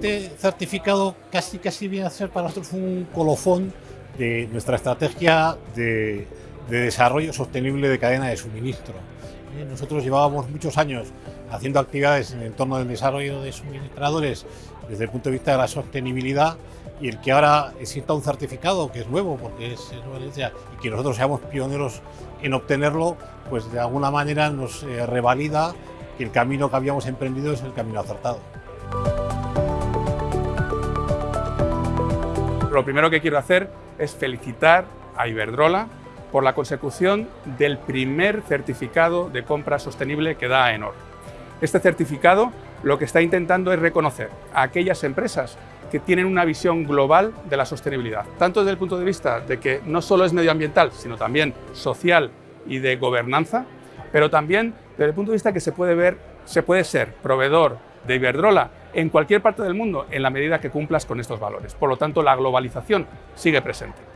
este certificado casi, casi viene a ser para nosotros un colofón de nuestra estrategia de, de desarrollo sostenible de cadena de suministro. Eh, nosotros llevábamos muchos años haciendo actividades en el entorno del desarrollo de suministradores desde el punto de vista de la sostenibilidad y el que ahora exista un certificado que es nuevo porque es nueva y que nosotros seamos pioneros en obtenerlo, pues de alguna manera nos eh, revalida que el camino que habíamos emprendido es el camino acertado. Lo primero que quiero hacer es felicitar a Iberdrola por la consecución del primer certificado de compra sostenible que da AENOR. Este certificado lo que está intentando es reconocer a aquellas empresas que tienen una visión global de la sostenibilidad, tanto desde el punto de vista de que no solo es medioambiental, sino también social y de gobernanza, pero también desde el punto de vista que se puede ver, se puede ser proveedor de Iberdrola en cualquier parte del mundo en la medida que cumplas con estos valores. Por lo tanto, la globalización sigue presente.